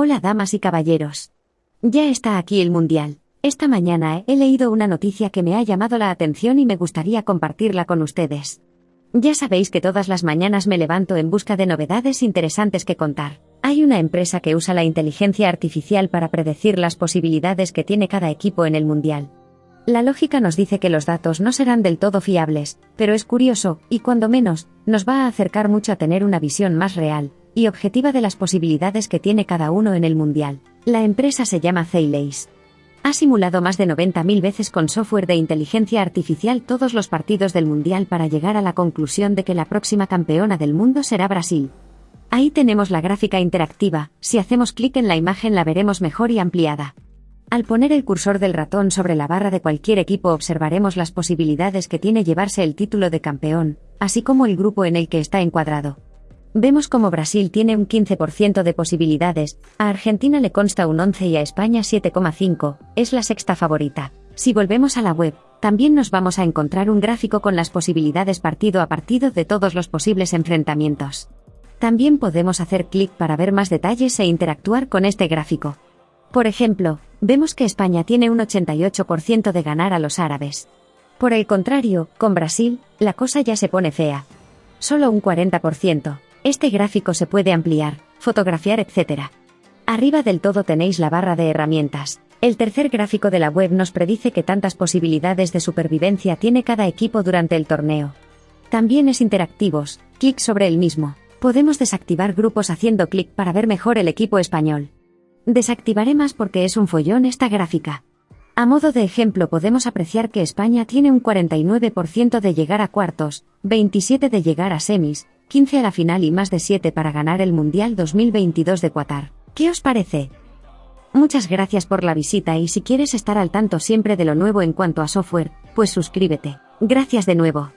Hola damas y caballeros. Ya está aquí el Mundial. Esta mañana he leído una noticia que me ha llamado la atención y me gustaría compartirla con ustedes. Ya sabéis que todas las mañanas me levanto en busca de novedades interesantes que contar. Hay una empresa que usa la inteligencia artificial para predecir las posibilidades que tiene cada equipo en el Mundial. La lógica nos dice que los datos no serán del todo fiables, pero es curioso, y cuando menos, nos va a acercar mucho a tener una visión más real y objetiva de las posibilidades que tiene cada uno en el Mundial. La empresa se llama Zeileis. Ha simulado más de 90.000 veces con software de inteligencia artificial todos los partidos del Mundial para llegar a la conclusión de que la próxima campeona del mundo será Brasil. Ahí tenemos la gráfica interactiva, si hacemos clic en la imagen la veremos mejor y ampliada. Al poner el cursor del ratón sobre la barra de cualquier equipo observaremos las posibilidades que tiene llevarse el título de campeón, así como el grupo en el que está encuadrado. Vemos como Brasil tiene un 15% de posibilidades, a Argentina le consta un 11 y a España 7,5, es la sexta favorita. Si volvemos a la web, también nos vamos a encontrar un gráfico con las posibilidades partido a partido de todos los posibles enfrentamientos. También podemos hacer clic para ver más detalles e interactuar con este gráfico. Por ejemplo, vemos que España tiene un 88% de ganar a los árabes. Por el contrario, con Brasil, la cosa ya se pone fea. Solo un 40%. Este gráfico se puede ampliar, fotografiar, etc. Arriba del todo tenéis la barra de herramientas. El tercer gráfico de la web nos predice que tantas posibilidades de supervivencia tiene cada equipo durante el torneo. También es interactivos, clic sobre el mismo. Podemos desactivar grupos haciendo clic para ver mejor el equipo español. Desactivaré más porque es un follón esta gráfica. A modo de ejemplo podemos apreciar que España tiene un 49% de llegar a cuartos, 27 de llegar a semis, 15 a la final y más de 7 para ganar el Mundial 2022 de Qatar. ¿Qué os parece? Muchas gracias por la visita y si quieres estar al tanto siempre de lo nuevo en cuanto a software, pues suscríbete. Gracias de nuevo.